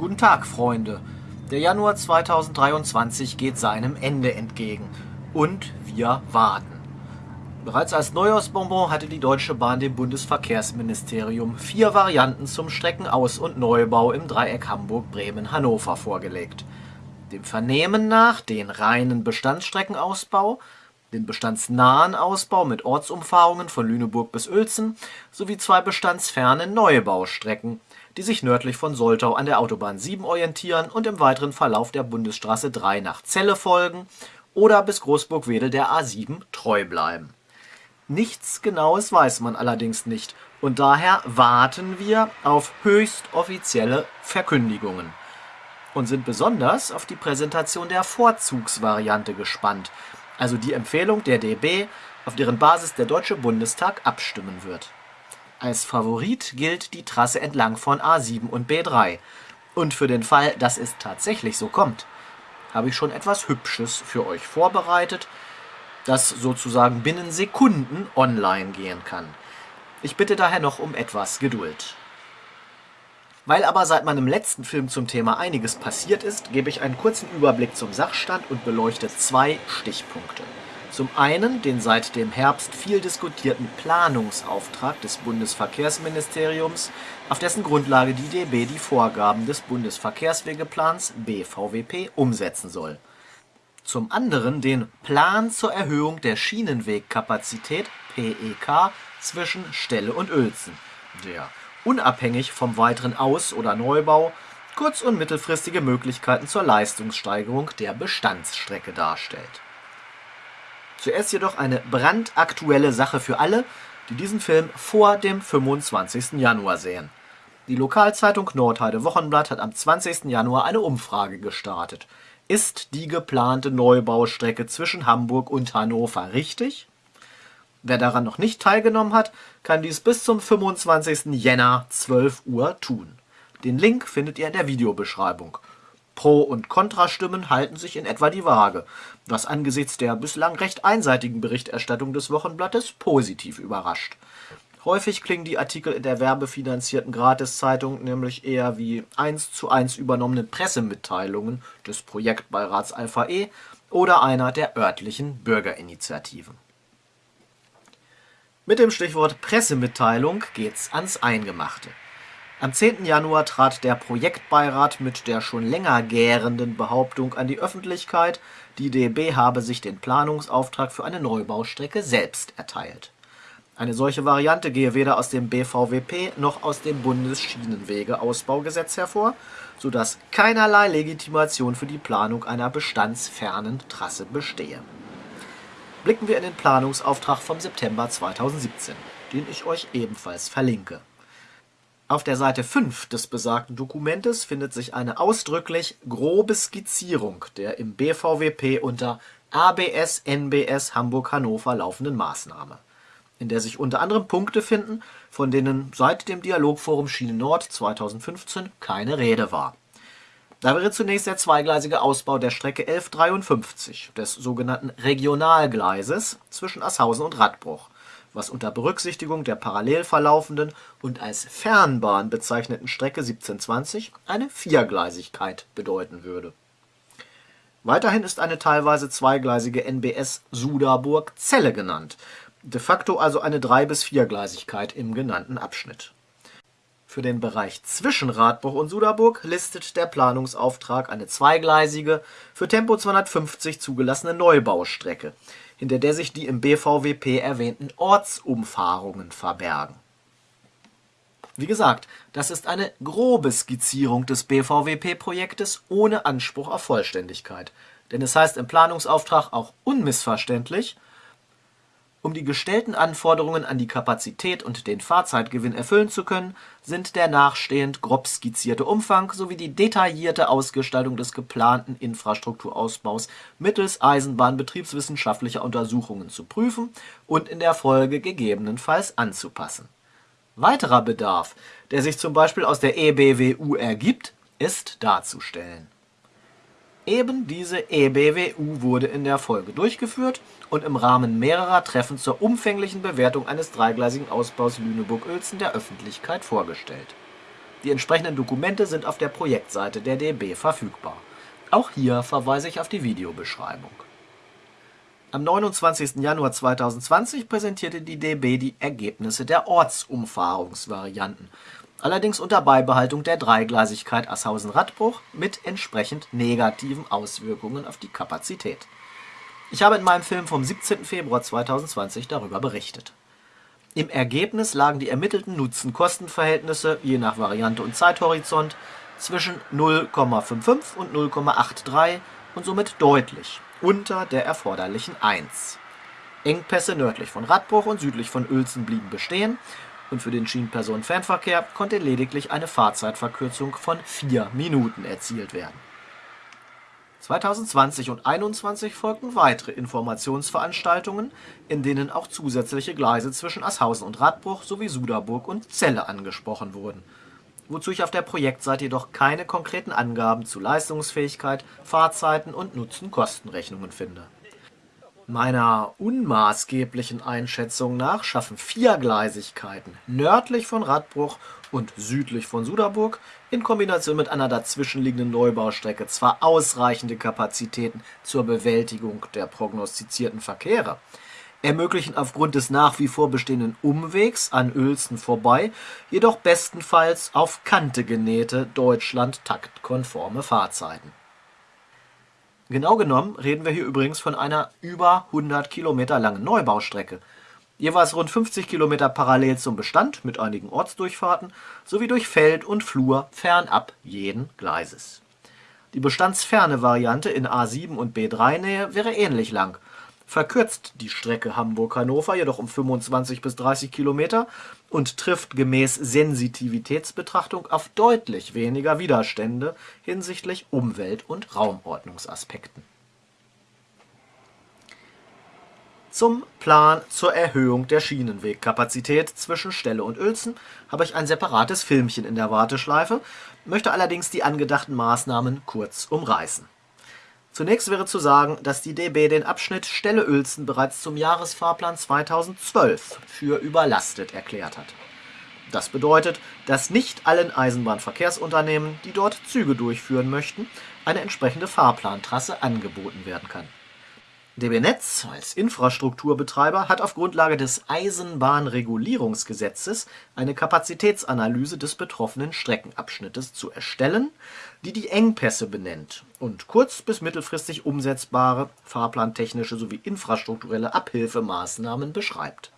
Guten Tag, Freunde. Der Januar 2023 geht seinem Ende entgegen. Und wir warten. Bereits als Neujahrsbonbon hatte die Deutsche Bahn dem Bundesverkehrsministerium vier Varianten zum Streckenaus- und Neubau im Dreieck Hamburg-Bremen-Hannover vorgelegt. Dem Vernehmen nach den reinen Bestandsstreckenausbau, den bestandsnahen Ausbau mit Ortsumfahrungen von Lüneburg bis Uelzen sowie zwei bestandsfernen Neubaustrecken, die sich nördlich von Soltau an der Autobahn 7 orientieren und im weiteren Verlauf der Bundesstraße 3 nach Celle folgen oder bis Großburg-Wedel der A7 treu bleiben. Nichts Genaues weiß man allerdings nicht und daher warten wir auf höchst offizielle Verkündigungen und sind besonders auf die Präsentation der Vorzugsvariante gespannt, also die Empfehlung der DB, auf deren Basis der Deutsche Bundestag abstimmen wird. Als Favorit gilt die Trasse entlang von A7 und B3. Und für den Fall, dass es tatsächlich so kommt, habe ich schon etwas Hübsches für euch vorbereitet, das sozusagen binnen Sekunden online gehen kann. Ich bitte daher noch um etwas Geduld. Weil aber seit meinem letzten Film zum Thema einiges passiert ist, gebe ich einen kurzen Überblick zum Sachstand und beleuchte zwei Stichpunkte. Zum einen den seit dem Herbst viel diskutierten Planungsauftrag des Bundesverkehrsministeriums, auf dessen Grundlage die DB die Vorgaben des Bundesverkehrswegeplans BVWP umsetzen soll. Zum anderen den Plan zur Erhöhung der Schienenwegkapazität PEK zwischen Stelle und Uelzen, der unabhängig vom weiteren Aus- oder Neubau kurz- und mittelfristige Möglichkeiten zur Leistungssteigerung der Bestandsstrecke darstellt. Zuerst jedoch eine brandaktuelle Sache für alle, die diesen Film vor dem 25. Januar sehen. Die Lokalzeitung Nordheide Wochenblatt hat am 20. Januar eine Umfrage gestartet. Ist die geplante Neubaustrecke zwischen Hamburg und Hannover richtig? Wer daran noch nicht teilgenommen hat, kann dies bis zum 25. Jänner 12 Uhr tun. Den Link findet ihr in der Videobeschreibung. Pro- und Kontrastimmen halten sich in etwa die Waage, was angesichts der bislang recht einseitigen Berichterstattung des Wochenblattes positiv überrascht. Häufig klingen die Artikel in der werbefinanzierten Gratiszeitung nämlich eher wie eins zu eins übernommene Pressemitteilungen des Projektbeirats Alpha E oder einer der örtlichen Bürgerinitiativen. Mit dem Stichwort Pressemitteilung geht's ans Eingemachte. Am 10. Januar trat der Projektbeirat mit der schon länger gärenden Behauptung an die Öffentlichkeit, die DB habe sich den Planungsauftrag für eine Neubaustrecke selbst erteilt. Eine solche Variante gehe weder aus dem BVWP noch aus dem Bundesschienenwegeausbaugesetz hervor, so dass keinerlei Legitimation für die Planung einer bestandsfernen Trasse bestehe blicken wir in den Planungsauftrag vom September 2017, den ich euch ebenfalls verlinke. Auf der Seite 5 des besagten Dokumentes findet sich eine ausdrücklich grobe Skizzierung der im BVWP unter ABS NBS Hamburg-Hannover laufenden Maßnahme, in der sich unter anderem Punkte finden, von denen seit dem Dialogforum Schiene Nord 2015 keine Rede war. Da wäre zunächst der zweigleisige Ausbau der Strecke 1153, des sogenannten Regionalgleises zwischen Asshausen und Radbruch, was unter Berücksichtigung der parallel verlaufenden und als Fernbahn bezeichneten Strecke 1720 eine Viergleisigkeit bedeuten würde. Weiterhin ist eine teilweise zweigleisige NBS Suderburg-Zelle genannt, de facto also eine Drei- bis Viergleisigkeit im genannten Abschnitt für den Bereich zwischen Radbruch und Suderburg listet der Planungsauftrag eine zweigleisige, für Tempo 250 zugelassene Neubaustrecke, hinter der sich die im BVWP erwähnten Ortsumfahrungen verbergen. Wie gesagt, das ist eine grobe Skizzierung des BVWP-Projektes ohne Anspruch auf Vollständigkeit, denn es heißt im Planungsauftrag auch unmissverständlich um die gestellten Anforderungen an die Kapazität und den Fahrzeitgewinn erfüllen zu können, sind der nachstehend grob skizzierte Umfang sowie die detaillierte Ausgestaltung des geplanten Infrastrukturausbaus mittels eisenbahnbetriebswissenschaftlicher Untersuchungen zu prüfen und in der Folge gegebenenfalls anzupassen. Weiterer Bedarf, der sich zum Beispiel aus der EBWU ergibt, ist darzustellen Eben diese eBWU wurde in der Folge durchgeführt und im Rahmen mehrerer Treffen zur umfänglichen Bewertung eines dreigleisigen Ausbaus Lüneburg-Uelzen der Öffentlichkeit vorgestellt. Die entsprechenden Dokumente sind auf der Projektseite der DB verfügbar. Auch hier verweise ich auf die Videobeschreibung. Am 29. Januar 2020 präsentierte die DB die Ergebnisse der Ortsumfahrungsvarianten, allerdings unter Beibehaltung der Dreigleisigkeit Asshausen-Radbruch mit entsprechend negativen Auswirkungen auf die Kapazität. Ich habe in meinem Film vom 17. Februar 2020 darüber berichtet. Im Ergebnis lagen die ermittelten Nutzen-Kosten-Verhältnisse je nach Variante und Zeithorizont zwischen 0,55 und 0,83 und somit deutlich unter der erforderlichen 1. Engpässe nördlich von Radbruch und südlich von Uelzen blieben bestehen und für den Schienenpersonenfernverkehr konnte lediglich eine Fahrzeitverkürzung von 4 Minuten erzielt werden. 2020 und 2021 folgten weitere Informationsveranstaltungen, in denen auch zusätzliche Gleise zwischen Asshausen und Radbruch sowie Suderburg und Celle angesprochen wurden wozu ich auf der Projektseite jedoch keine konkreten Angaben zu Leistungsfähigkeit, Fahrzeiten und Nutzen-Kosten-Rechnungen finde. Meiner unmaßgeblichen Einschätzung nach schaffen Viergleisigkeiten nördlich von Radbruch und südlich von Suderburg in Kombination mit einer dazwischenliegenden Neubaustrecke zwar ausreichende Kapazitäten zur Bewältigung der prognostizierten Verkehre, ermöglichen aufgrund des nach wie vor bestehenden Umwegs an Uelzen vorbei jedoch bestenfalls auf Kante genähte Deutschland-taktkonforme Fahrzeiten. Genau genommen reden wir hier übrigens von einer über 100 Kilometer langen Neubaustrecke, jeweils rund 50 Kilometer parallel zum Bestand mit einigen Ortsdurchfahrten sowie durch Feld und Flur fernab jeden Gleises. Die bestandsferne Variante in A7 und B3-Nähe wäre ähnlich lang verkürzt die Strecke Hamburg-Hannover jedoch um 25 bis 30 Kilometer und trifft gemäß Sensitivitätsbetrachtung auf deutlich weniger Widerstände hinsichtlich Umwelt- und Raumordnungsaspekten. Zum Plan zur Erhöhung der Schienenwegkapazität zwischen Stelle und Uelzen habe ich ein separates Filmchen in der Warteschleife, möchte allerdings die angedachten Maßnahmen kurz umreißen Zunächst wäre zu sagen, dass die DB den Abschnitt Stelle-Uelzen bereits zum Jahresfahrplan 2012 für überlastet erklärt hat. Das bedeutet, dass nicht allen Eisenbahnverkehrsunternehmen, die dort Züge durchführen möchten, eine entsprechende Fahrplantrasse angeboten werden kann DB Netz als Infrastrukturbetreiber hat auf Grundlage des Eisenbahnregulierungsgesetzes eine Kapazitätsanalyse des betroffenen Streckenabschnittes zu erstellen, die die Engpässe benennt und kurz bis mittelfristig umsetzbare fahrplantechnische sowie infrastrukturelle Abhilfemaßnahmen beschreibt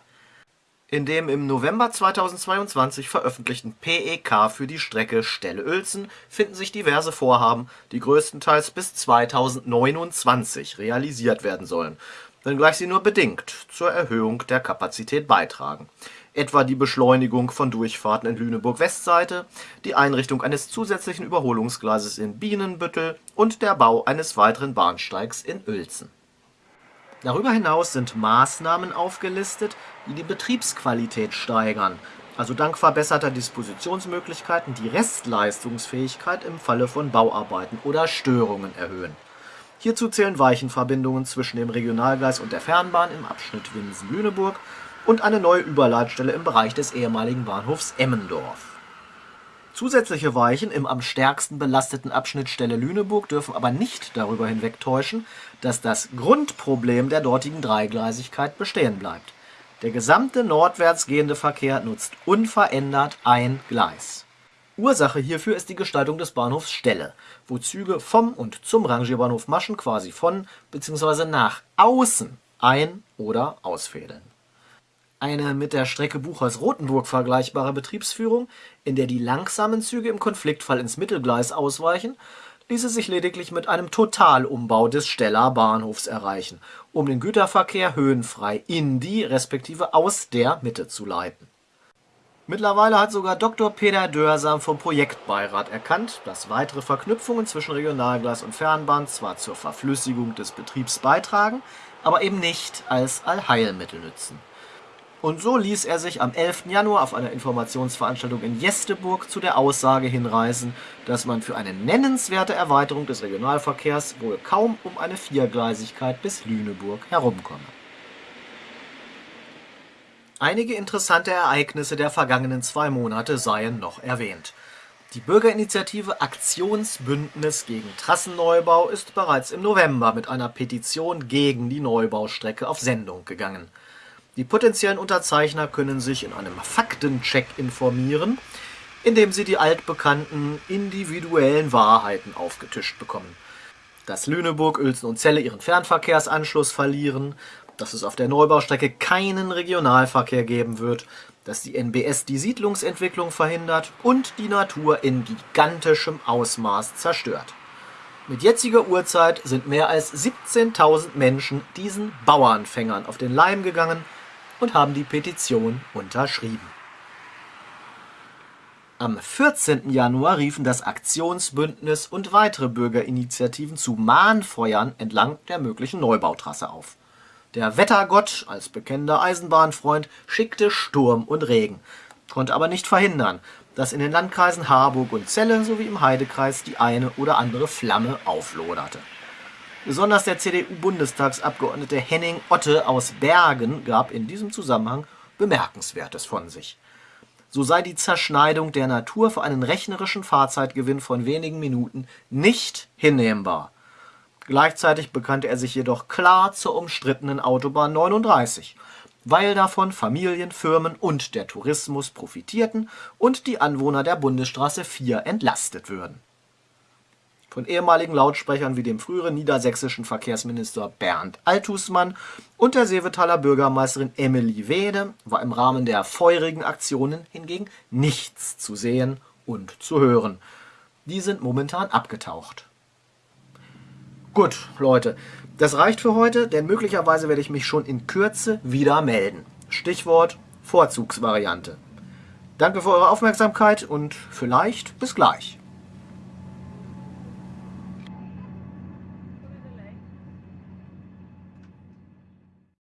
in dem im November 2022 veröffentlichten PEK für die Strecke Stelle-Uelzen finden sich diverse Vorhaben, die größtenteils bis 2029 realisiert werden sollen, wenngleich sie nur bedingt zur Erhöhung der Kapazität beitragen, etwa die Beschleunigung von Durchfahrten in Lüneburg-Westseite, die Einrichtung eines zusätzlichen Überholungsgleises in Bienenbüttel und der Bau eines weiteren Bahnsteigs in Uelzen Darüber hinaus sind Maßnahmen aufgelistet, die die Betriebsqualität steigern, also dank verbesserter Dispositionsmöglichkeiten die Restleistungsfähigkeit im Falle von Bauarbeiten oder Störungen erhöhen. Hierzu zählen Weichenverbindungen zwischen dem Regionalgleis und der Fernbahn im Abschnitt Winsen-Lüneburg und eine neue Überleitstelle im Bereich des ehemaligen Bahnhofs Emmendorf Zusätzliche Weichen im am stärksten belasteten Abschnitt Stelle-Lüneburg dürfen aber nicht darüber hinwegtäuschen, dass das Grundproblem der dortigen Dreigleisigkeit bestehen bleibt. Der gesamte nordwärts gehende Verkehr nutzt unverändert ein Gleis. Ursache hierfür ist die Gestaltung des Bahnhofs Stelle, wo Züge vom und zum Rangierbahnhof Maschen quasi von bzw. nach außen ein- oder ausfädeln eine mit der Strecke Buchholz-Rothenburg vergleichbare Betriebsführung, in der die langsamen Züge im Konfliktfall ins Mittelgleis ausweichen, ließe sich lediglich mit einem Totalumbau des Steller Bahnhofs erreichen, um den Güterverkehr höhenfrei in die respektive aus der Mitte zu leiten. Mittlerweile hat sogar Dr. Peter Dörsam vom Projektbeirat erkannt, dass weitere Verknüpfungen zwischen Regionalgleis und Fernbahn zwar zur Verflüssigung des Betriebs beitragen, aber eben nicht als Allheilmittel nützen und so ließ er sich am 11. Januar auf einer Informationsveranstaltung in Jesteburg zu der Aussage hinreißen, dass man für eine nennenswerte Erweiterung des Regionalverkehrs wohl kaum um eine Viergleisigkeit bis Lüneburg herumkomme. Einige interessante Ereignisse der vergangenen zwei Monate seien noch erwähnt. Die Bürgerinitiative Aktionsbündnis gegen Trassenneubau ist bereits im November mit einer Petition gegen die Neubaustrecke auf Sendung gegangen. Die potenziellen Unterzeichner können sich in einem Faktencheck informieren, indem sie die altbekannten individuellen Wahrheiten aufgetischt bekommen. Dass Lüneburg, Uelzen und Celle ihren Fernverkehrsanschluss verlieren, dass es auf der Neubaustrecke keinen Regionalverkehr geben wird, dass die NBS die Siedlungsentwicklung verhindert und die Natur in gigantischem Ausmaß zerstört. Mit jetziger Uhrzeit sind mehr als 17.000 Menschen diesen Bauernfängern auf den Leim gegangen und haben die Petition unterschrieben. Am 14. Januar riefen das Aktionsbündnis und weitere Bürgerinitiativen zu Mahnfeuern entlang der möglichen Neubautrasse auf. Der Wettergott als bekennender Eisenbahnfreund schickte Sturm und Regen, konnte aber nicht verhindern, dass in den Landkreisen Harburg und Celle sowie im Heidekreis die eine oder andere Flamme aufloderte. Besonders der CDU-Bundestagsabgeordnete Henning Otte aus Bergen gab in diesem Zusammenhang Bemerkenswertes von sich. So sei die Zerschneidung der Natur für einen rechnerischen Fahrzeitgewinn von wenigen Minuten nicht hinnehmbar. Gleichzeitig bekannte er sich jedoch klar zur umstrittenen Autobahn 39, weil davon Familien, Firmen und der Tourismus profitierten und die Anwohner der Bundesstraße 4 entlastet würden. Von ehemaligen Lautsprechern wie dem früheren niedersächsischen Verkehrsminister Bernd Althusmann und der Seevetaler Bürgermeisterin Emily Wede war im Rahmen der feurigen Aktionen hingegen nichts zu sehen und zu hören. Die sind momentan abgetaucht. Gut, Leute, das reicht für heute, denn möglicherweise werde ich mich schon in Kürze wieder melden. Stichwort Vorzugsvariante. Danke für eure Aufmerksamkeit und vielleicht bis gleich.